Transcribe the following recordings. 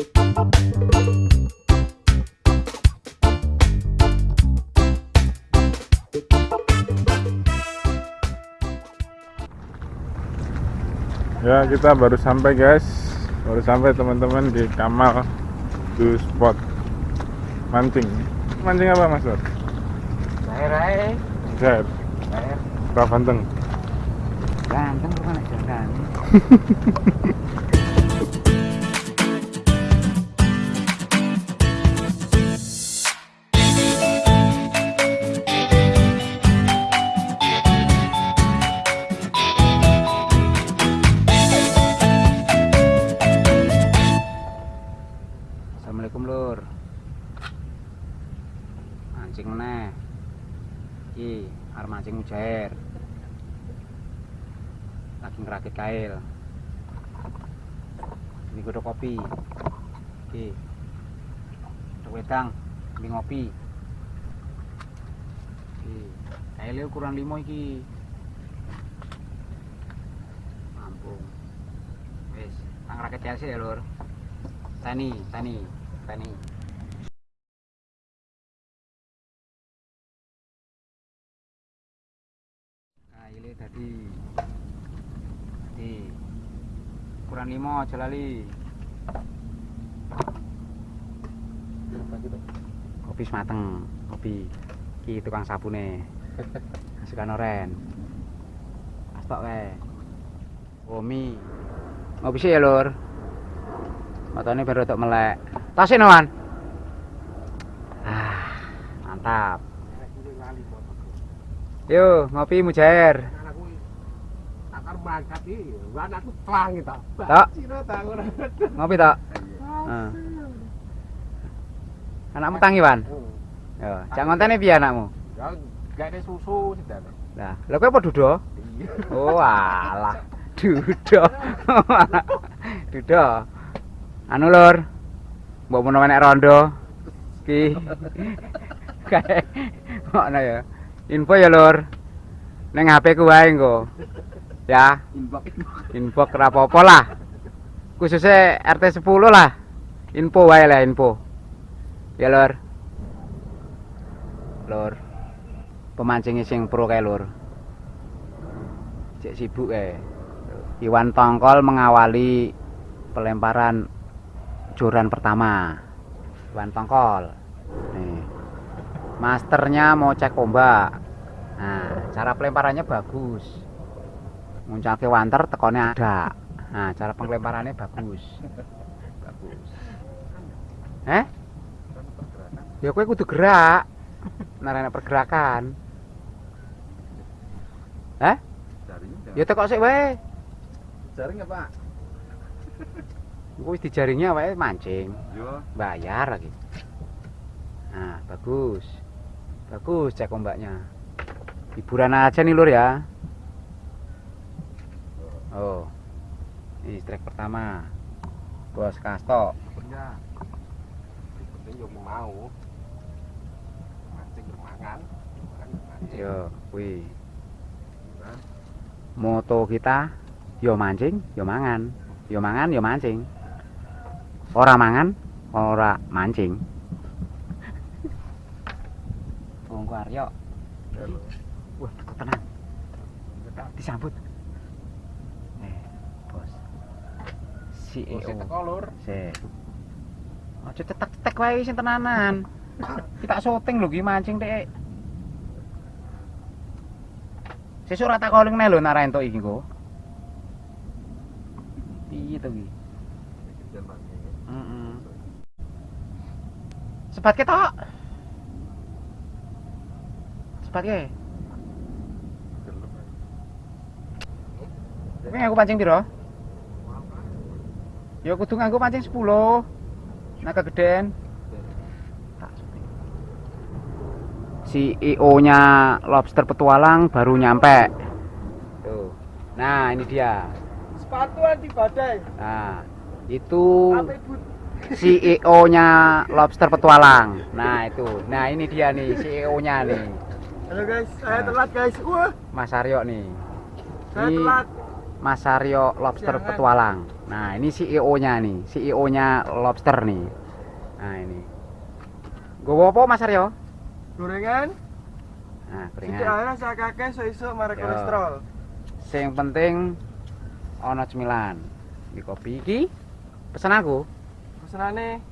ya kita baru sampai guys baru sampai teman-teman di Kamal to spot mancing mancing apa mas Bor? Air air. Air. Pak Banteng Ganteng bukan aja ganteng. Mancing meneh. Iki arep mancing mujair. Lagi ngerakit kail. Ini godok kopi. Iki. Godok wedang, ini ngopi. Iki. Kailnya ukuran limo iki. Mampung. Wis, tak ngerakit kail sih ya, Lur. Tani, tani, tani. Tadi. Tadi. Ukuran limo aja lali. Kopi semateng, kopi. Ki tukang sabune. Sukan oren. Astok kae. Komi. Ngopi sih ya, Lur. Matanya baru untuk melek. Tasin Wan. Ah, mantap. Yo, ngopi mujair. Bakat iki, anakku. Tok. Ciro tak. Ngopi tok. Heeh. Anakmu tangi, Wan? Yo, cak ngontene piye anakmu? Ya gak susu sedane. Lah, lha kowe apa dudo? Iya. Oh, alah. Dudo. dudo. Anu lur. Mbok menawa nek rondo. Ki. Kae. Ngono ya. Info ya lur. Ning HP ku wae engko. Ya, info apa-apa lah. Khususnya RT 10 lah. Info wae lah info. Ya lur. Lur. Pemancing sing pro kae lur. Cek sibuk kae. Iwan Tongkol mengawali pelemparan joran pertama. Iwan Tongkol. Nih. Masternya mau cek ombak. Nah, cara pelemparannya bagus. Muncake wanter tekonnya ada. Nah, cara pelemparannya bagus. Bagus. Eh? Ya kowe kudu gerak. Narana pergerakan. Eh? Ya tekok sik wae. Jaring apa? Engko wis dijaringnya wae mancing, Yo. bayar lagi. Nah, bagus. Bagus cek ombaknya. Hiburan aja nih lur ya. Oh. Ini strike pertama. Bos Kasto. Punya. Penting yo mau. Mancing yo mangan. Yo kuwi. Moto kita yo mancing, yo mangan. Yo mangan, yo mancing. Ora mangan, ora mancing. Tunggu Aryo. Wah, takut tenang. Disambut. Eh, bos. Si Oh, sing EO. teko lur. Sik. Aja cetek-cetek wae sing tenanan. Kita syuting lho ki mancing Dek. Sesuk ora tak calling lho nak ra entuk iki kok. Piye to ki? Heeh. Sebat ketok. Sebat ke. Kowe aku pancing piro? Ya kudu nganggo pancing 10. Nah kegeden. CEO-nya Lobster Petualang baru nyampe. Tuh. Nah, ini dia. Sepatu anti badai. Nah, itu? CEO-nya Lobster Petualang. Nah, itu. Nah, ini dia nih CEO-nya nih. Halo guys, saya Nah. telat guys. Wah, Mas Aryo nih. saya Ini telat. Mas Aryo Lobster Jangan. Petualang. Nah, ini CEO-nya nih, CEO-nya Lobster nih. Nah, ini. Gue apa Mas Aryo? Gorengan, Nah, sithik keringan. ae rasa kakek iso marek kolesterol. Sing penting ono cemilan. Di kopi iki pesan aku. Pesenane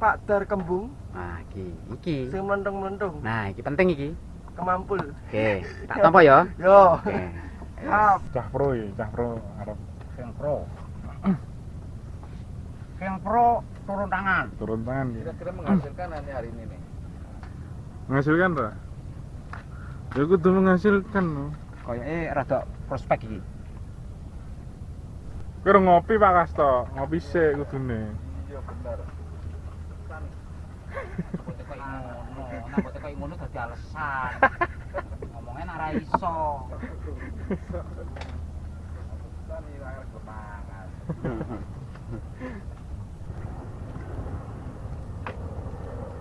Pak Dar Kembung Nah, iki, iki. sing mlentung-mlentung, Nah, iki penting iki. kemampul. Oke, tak tampa ya. Yo. Oke. Siap. Cah pro ya, cah pro Arab Sing pro. Sing pro turun tangan. turun tangan gitu. Kira-kira menghasilkan hari ini nih. Menghasilkan ta? Ya kudu menghasilkan no. Kayaknya rada prospek iki. Kira ngopi Pak Kasto, ngopi sik kudune. Iya bener. Nambote koyo ngono, dadi alasan. Ngomongnya ora iso. Kan ira kemangan.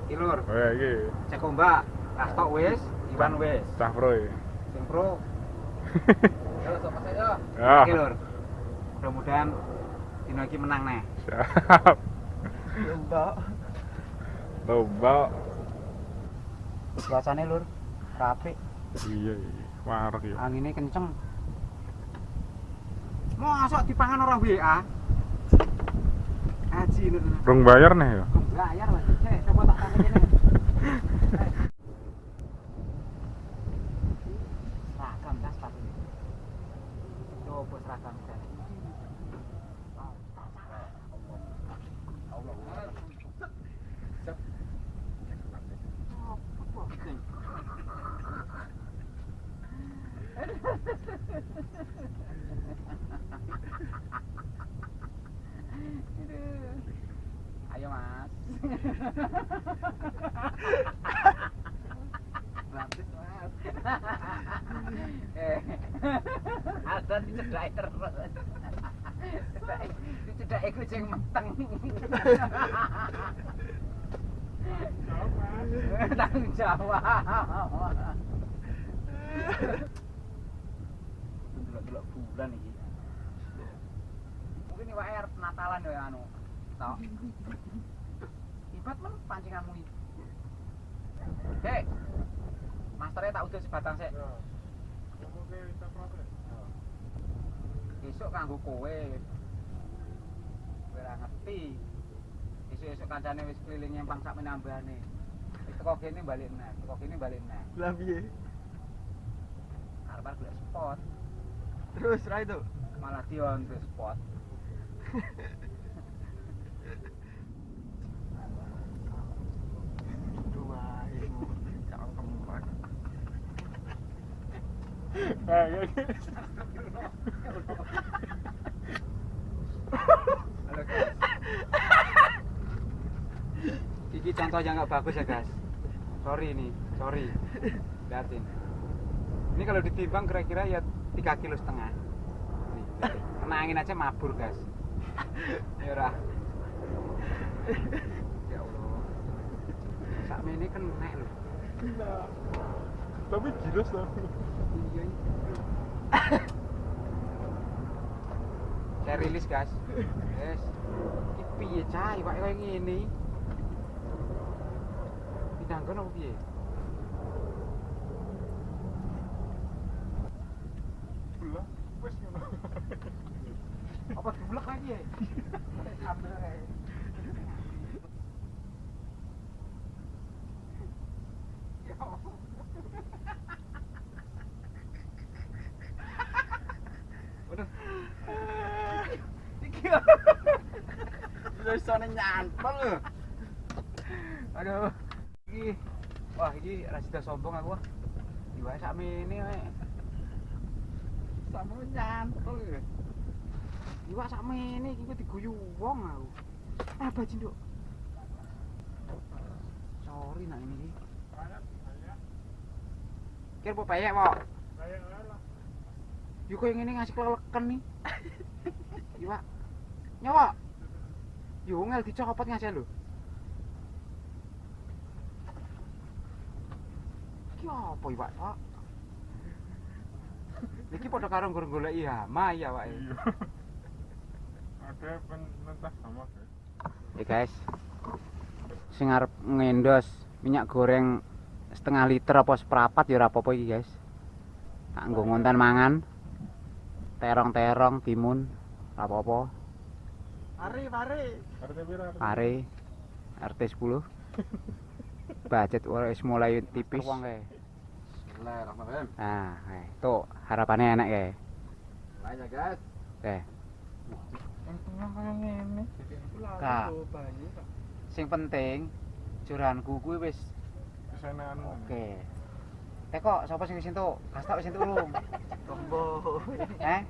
Iki lur, Oh ya iki cek ombak, kastok wis, Iwan wis. cah pro ya. Sing pro Yo sama saya. Ya. iki lur. Mudah-mudahan dino iki menang neh. Siap. Yo Mbak. Lomba. Cuacane lur, rapi, Iya, iya. Warak ya. anginnya kenceng. Mosok dipangan orang WA. Haji lur. Rong bayar nih ya. Bayar lah. Eh, coba tak kasih ini. Seragam tas sepatu ini. Coba seragam tas. Ayo mas. Eh, ada di cedai terus. Cedai, di cedai kucing meteng. Tanggung jawab. Delok-delok bulan iki. Mungkin iwake arep Natalan ya anu. Tok. Ibat men pancinganmu iki. Dek. Masternya tak udah sebatang sik. Besok kanggo kowe. Ora ngerti. Esuk-esuk kancane wis keliling nyempang sak menambane. Wis teko kene balik neh, teko kene balik neh. Lah piye? Arep golek spot, Terus ra itu. malah dion tuh spot. Iki contoh yang nggak bagus ya guys. Sorry nih, sorry. Liatin. Ini kalau ditimbang kira-kira ya 3 kilo setengah. Kena angin aja mabur guys. Ya. Ya Allah. Sak ini kena lho. Gila. Tapi gila tapi. Saya rilis guys. Yes. Piye cah, iwak koyo ngene. Didangkon apa piye? Belah. Wes ngono. Apa diblek lagi ya? Ambil ae. Ya Allah. Waduh. Iki. Lho. Aduh. Iki. Wah, iki ra sida sombong aku. Iwak sakmene wae. Sakmene nyantol lho. Iwak sakmene iki kok diguyu wong aku. Ah bajin, Duk. Sorry nak ini. Kira po payek, Pok. Yuk kok yang ini ngasih keleleken nih. Iwak. Nyawa. Yo ngel dicopot ngasih lho. Iki apa iwak, Pak? Iki padha karo nggur goleki hama ya wae. Iya. Ada penentah sama guys. Ya guys. Sing arep ngendos minyak goreng setengah liter apa seprapat ya ora apa-apa iki guys. Tak nggo ngonten mangan. Terong-terong timun ora apa-apa. Mari, mari. RT pira? RT? Pare RT 10. Budget wis mulai tipis. Wong kae. Bismillahirrahmanirrahim. Nah, kae. Tuh, harapannya enak kae. Banyak guys. Kak. Sing penting curanku kuwi wis Kesenangan. oke. Teh kok sapa sing wis entuk? Kastok wis entuk urung? Tombo. Eh?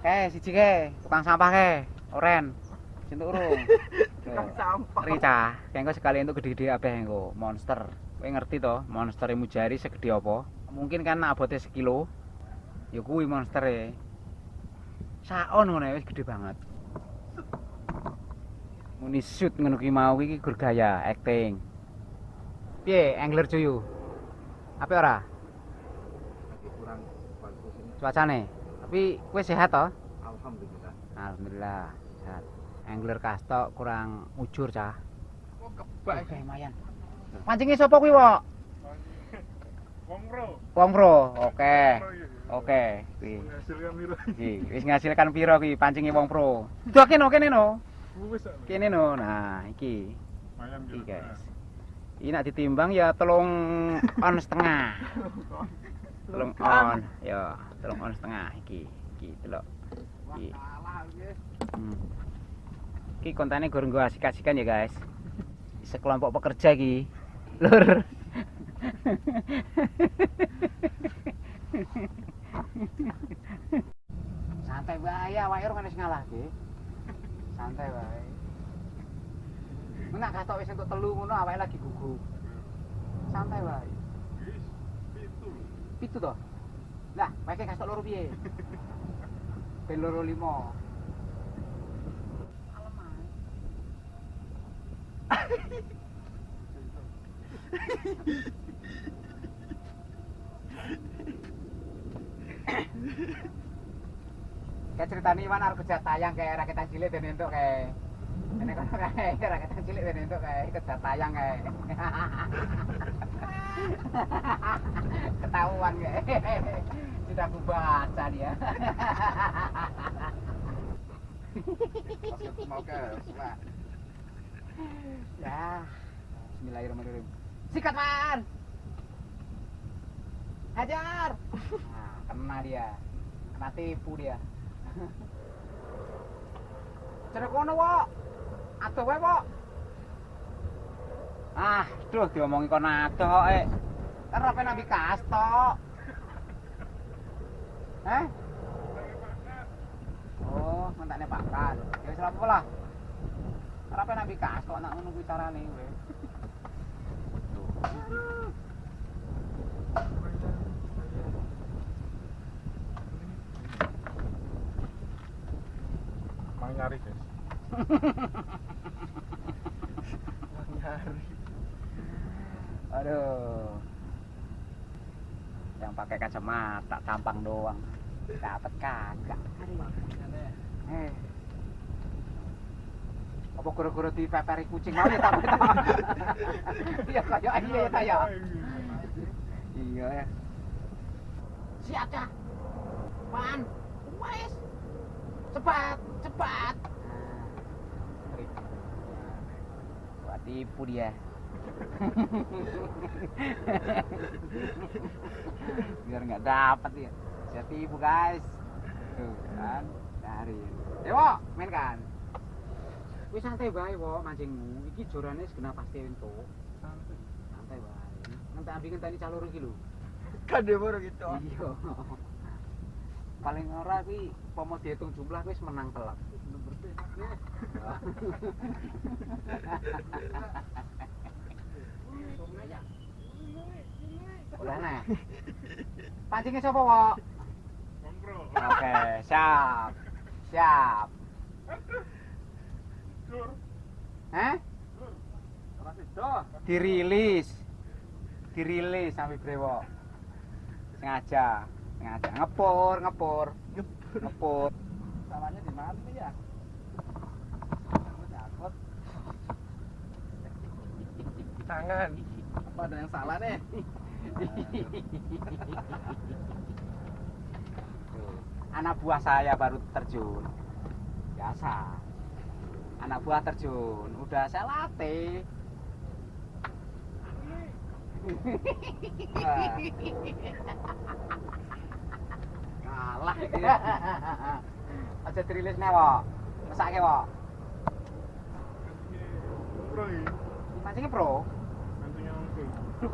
Kae siji kae, tukang sampah kae. Oren. Wis entuk urung? Tukang sampah. Rica, kae engko sekali entuk gede-gede abeh engko, monster. Kowe ngerti to, monster mujari segede apa? Mungkin kan abote sekilo. Ya kuwi monstere. Saon ngono wis gede banget. Muni shoot ngono ki mau iki gur gaya acting. Piye angler cuyu? Apa ora? Kurang bagus ini. Cuacane. Tapi kowe sehat to? Alhamdulillah. Alhamdulillah sehat. Angler kastok kurang ujur cah. Oh, Oke, lumayan. Mancingnya sapa kuwi, Wok? Wong bro. Wong Pro. Oke. Oke, kuwi. Menghasilkan mira. Iki wis ngasilkan piro kuwi pancinge Wong Pro. Kene kene no. Wis sak. Kene no. Nah, iki. Iki kira-kira. guys. Ini nak ditimbang ya telung on setengah. Telung on. Ya, telung on setengah iki. Iki delok. Iki. Hmm. Iki kontennya gur nggo asik-asikan ya guys. Sekelompok pekerja iki. Lur. Santai wae awake ora wis ngalahke. Santai wae. Menak katok wis entuk telu ngono awake lagi gugup. Santai wae. Pitu. Pitu to. Lah, pakai kastok loro piye? Ben loro limo. Kayak ceritanya Iwan harus kerja tayang kayak rakyat cilik dan entuk kayak ini kan kayak rakyat cilik dan entuk kayak kerja tayang kayak ketahuan kayak sudah aku baca dia. Mau Ya Bismillahirrahmanirrahim. Sikat man hajar. Nah, kena dia. Kena tipu dia. Cerek kono wok aduh wae wok ah duh diomongi kono adoh kok eh. Rapi nabi kastok eh? Oh mentaknya pakan ya wis lah rapi nabi kastok nak ngono kuwi carane kowe Mang nyari guys. Nyari. Aduh. Yang pakai kacamata tampang doang. Dapat kagak. Eh. Apa kura-kura dipeperi kucing mau ya tak Iya kayak iya ya ta ya. Iya ya. Siap dah. Pan. Wes. Cepat, cepat. Wah, tipu dia. Biar nggak dapat ya. Saya tipu guys. Tuh kan, dari. Dewo, main kan. Wis santai bae wo mancingmu. Iki jorane segenap pasti entuk. Santai. Santai bae. Nanti ambil ngenteni calur iki lho. Dia baru gitu. Iya. Paling ora kuwi pomo dihitung jumlah wis menang telak. Ulah nih. Pancingnya sapa, Wok? Oke, siap. Siap. Hah? Dirilis. Dirilis sampai brewo. Sengaja. ngajak ngepur ngepur ngepur Salahnya di mana ya? Tangan. Apa ada yang salah nih? Anak buah saya baru terjun biasa anak buah terjun. Udah saya latih. Kalah dia. aja dirilis nih Bro, ini mancingnya pro mancingnya duh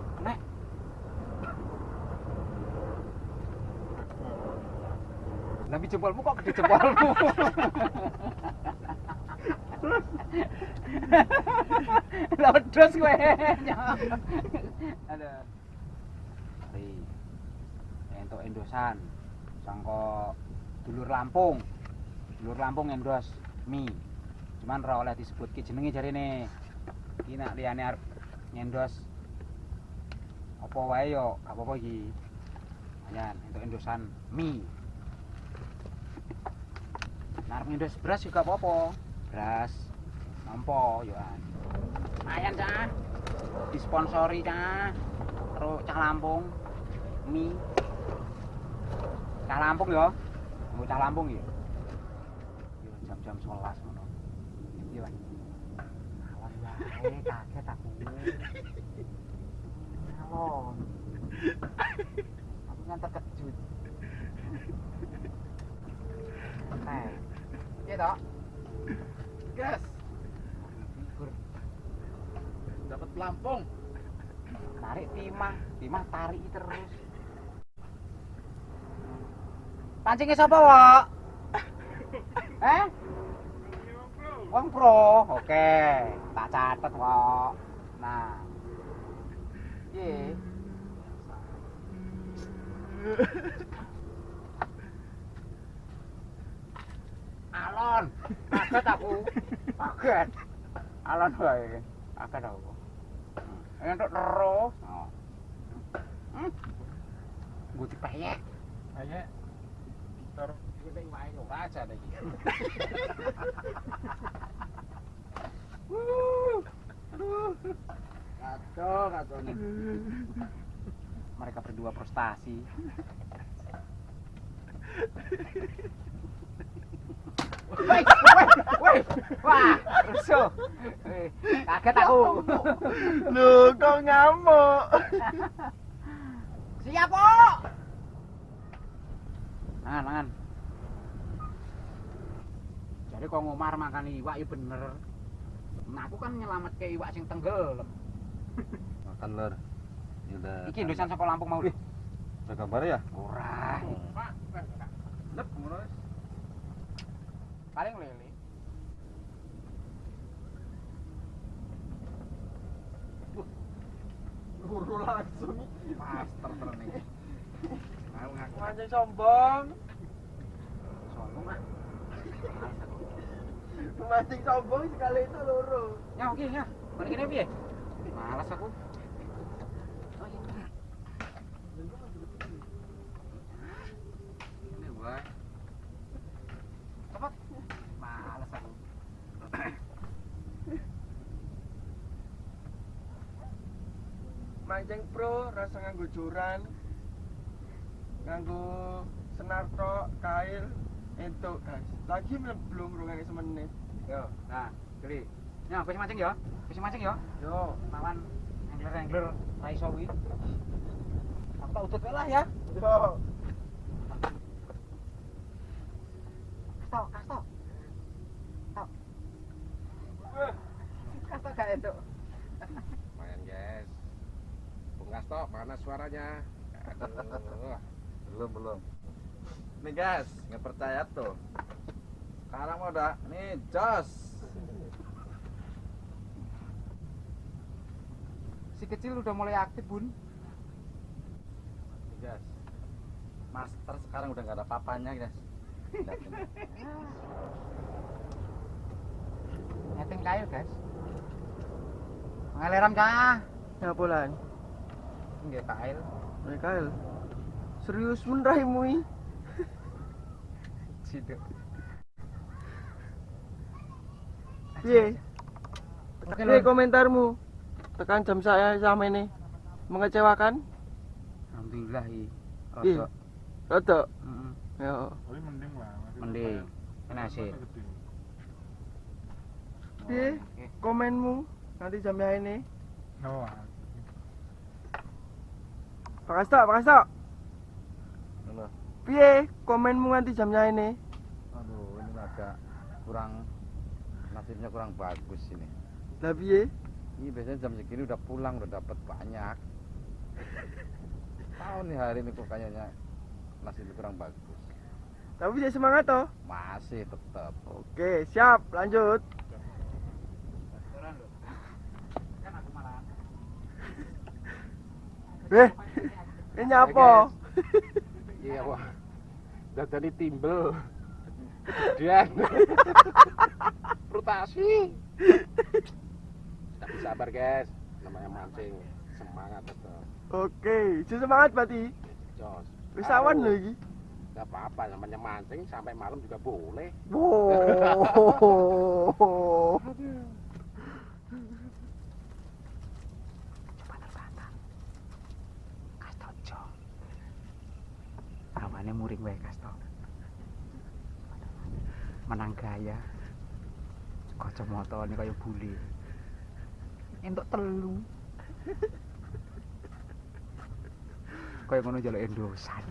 lebih jempolmu kok gede jempolmu Lodos gue. Ada. Ri. Entuk endosan. Sangko dulur Lampung. Dulur Lampung endos mie. Cuman ora oleh disebut ki jenenge jarine. Iki nak liyane arep ngendos apa wae yo, gak apa-apa iki. Ayan, entuk endosan mie. Arep ngendos beras juga apa-apa. Beras nampo yo an. Lumayan cah. Disponsori cah. Terus cah Lampung mie. Cah Lampung yo. Mau cah Lampung ya. Yo jam-jam 11 ngono. Yo. An. Alon wae kaget aku. Alon. Timah timah tarik terus. Pancingnya siapa wak? Eh? Wong pro. Oke. Tak catet wak. Nah. Iya alon. Kaget aku. Kaget. Alon wae kaget aku. Untuk terus. Oh. Gue dipayek Ayo. Taruh Ini wae ora aja lagi. kacau kacau nih mereka berdua prestasi Woi, woi, woi, wah, rusuh. Eh, Kaget aku. Lu kok ngamuk? Siap, kok. Mangan, mangan. Jadi kok ngomar makan iwak ya bener. Nah, aku kan nyelamet ke iwak sing tenggelam. Makan lur. Ini udah. Iki saka Lampung mau. Udah gambar ya? Ora. Pak, lep ngono wis. Paling lele. Guru langsung. Master tenan iki. Mau ngaku Mancing sombong. sombong ah. Mancing sombong sekali itu loro. Ya oke ya. Balik kene piye? Malas aku. Oh iya. Ini wae. Cepet. Malas aku. Mancing pro rasa nganggo joran. Nganggo senar tok, kail, entuk guys. Lagi belum rungane semenit. Yo, nah, geli. Ya, wis mancing ya. Wis mancing ya. Yo, Lawan angler-angler ra iso kuwi. Tak utut lah ya. yo. Kasto, kasto. Tok. Kasto gak itu. Lumayan guys. Bungas tok, mana suaranya? Aduh. belum belum nih guys nggak percaya tuh sekarang udah nih jos Si kecil udah mulai aktif, Bun. nih guys master sekarang udah nggak ada papanya guys. Netting kail, guys. Ngaleram cah. Ya bulan. Nggih kail. Mikael. Serius men raimu i. Situ. Piye? Komentarmu? Tekan jam saya sama ini mengecewakan? Alhamdulillah i. Iya. Rodok. Rada. Heeh. Ya. tapi mending lah Mending. Gede. Piye? Oke. Komenmu nanti jam ini. oh Pak Kasto, Pak Kasto. Halo. Piye komenmu nanti jamnya ini? Aduh, ini agak kurang nasibnya kurang bagus ini. Lah piye? Ini biasanya jam segini udah pulang, udah dapat banyak. Tahu nih hari ini kok kayaknya nasibnya kurang bagus. Tapi bisa semangat toh. Masih tetap. Oke, siap. Lanjut. Restoran lho. Kan aku malah. Eh, ini apa? Iya, wah. Dadani timbel. Kemudian frutasi. Tapi sabar, guys. Namanya mancing, semangat tetap. Oke, bisa semangat berarti. Jos. Wis awan Tahu. lho iki. Apa-apa, namanya mancing sampai malam juga boleh. Wow. wae kasto. Menang gaya. Kacamata ini kaya bule. Entuk telu. Kaya ngono njaluk endosan.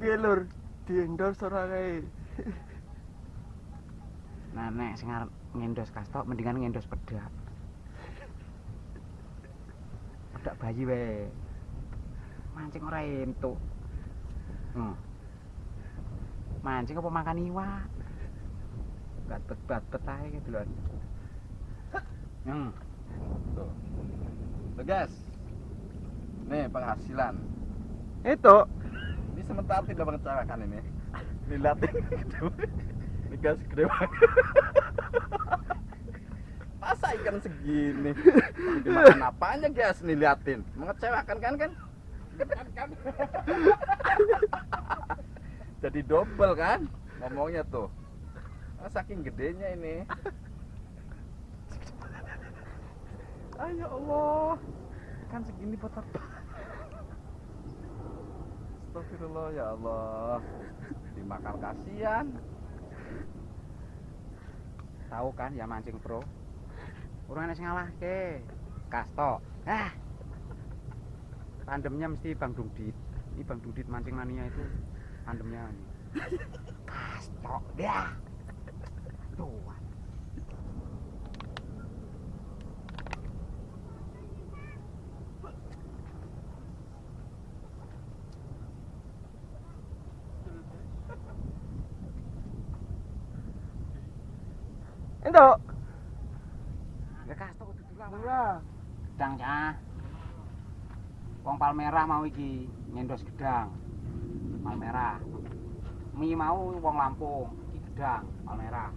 Piye lur? Di endorse ora kae. Nah, nek sing arep ngendos kasto mendingan ngendos pedak. Pedak bayi wae. Mancing ora entuk. Hmm. Mancing apa makan iwak? Bet ae gitu lho. Hmm. Tuh. Tuh, guys. Nih penghasilan. Itu Ini sementara tidak mengecewakan ini. Lilatin gitu. Ini gas gede banget. Masa ikan segini? Dimakan apanya guys nih liatin? Mengecewakan kan kan? Jadi double kan? Ngomongnya tuh. Ah, saking gedenya ini. Ayo Allah. Kan segini potong. Astagfirullah ya Allah. Dimakan kasihan. Tahu kan ya mancing pro. Urung ana sing ngalahke. Kasto. Ah. Tandemnya mesti Bang Dudit. Ini Bang Dudit mancing mania itu tandemnya ini. Ya. Tuh. Itu. Palmerah mau iki ngendos gedang. Palmerah. Mi mau wong Lampung, iki gedang Palmerah.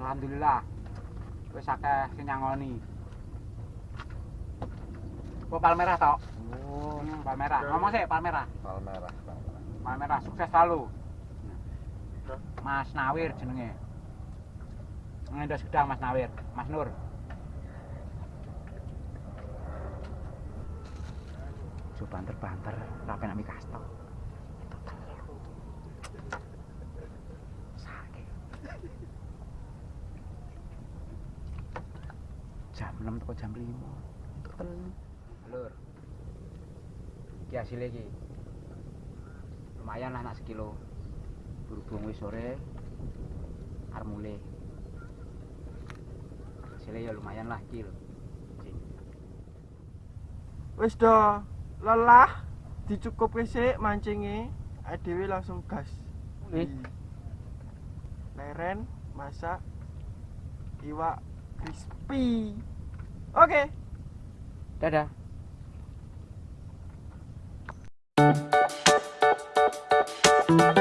Alhamdulillah. Wis akeh sing nyangoni. Kok Palmerah tok? Oh, Hmm, Palmerah. Ngomong sih Palmerah. palmerah, palmerah. Palmerah sukses selalu. Mas Nawir jenenge. Ngendos gedang Mas Nawir, Mas Nur. Ojo banter-banter, ora penak mi kasto. Itu telu. Sakit. Jam 6 teko jam 5. Untuk telu. Lur. Iki hasilnya iki. Lumayan lah nak sekilo. Berhubung wis sore arep mulai. Hasilnya ya lumayan lah iki lho. Wis do lelah dicukup sik mancinge, dhewe langsung gas. Nih. Leren masak iwak crispy. Oke. Dadah. Thank